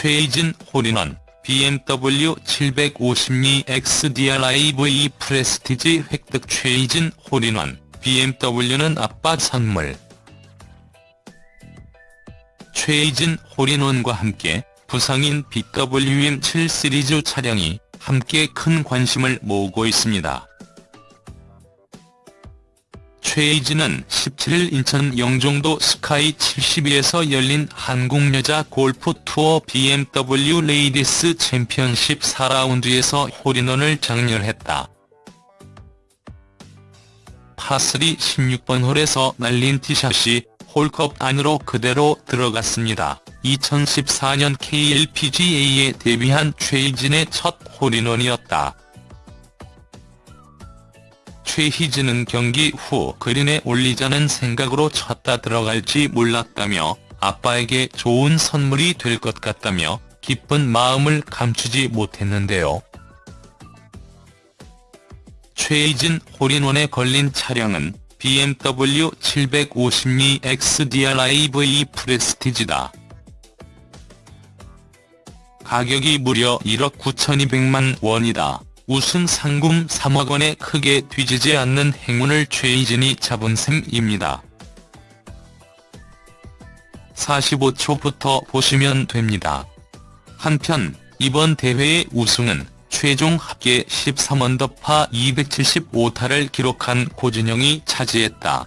최희진 홀인원 BMW 750Li xDrive 프레스티지 획득 최희진 홀인원 BMW는 아빠 선물 최희진 홀인원과 함께 부상인 BWM 7 시리즈 차량이 함께 큰 관심을 모으고 있습니다. 최희진은 17일 인천 영종도 스카이 72에서 열린 한국여자 골프 투어 BMW 레이디스 챔피언십 4라운드에서 홀인원을 작렬했다. 파3 16번 홀에서 날린 티샷이 홀컵 안으로 그대로 들어갔습니다. 2014년 KLPGA에 데뷔한 최희진의 첫 홀인원이었다. 최희진은 경기 후 그린에 올리자는 생각으로 쳤다 들어갈지 몰랐다며 아빠에게 좋은 선물이 될 것 같다며 기쁜 마음을 감추지 못했는데요. 최희진 홀인원에 걸린 차량은 BMW 752 XDR-iV 프레스티지다. 가격이 무려 1억 9,200만 원이다. 우승 상금 3억 원에 크게 뒤지지 않는 행운을 최희진이 잡은 셈입니다. 45초부터 보시면 됩니다. 한편 이번 대회의 우승은 최종 합계 13언더파 275타를 기록한 고진영이 차지했다.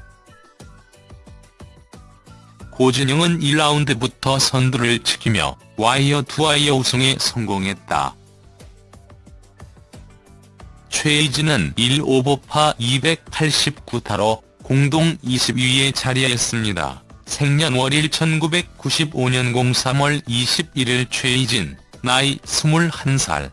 고진영은 1라운드부터 선두를 지키며 와이어 투와이어 우승에 성공했다. 최희진은 1오버파 289타로 공동 20위에 자리했습니다. 생년월일 1995년 03월 21일 최희진, 나이 21살.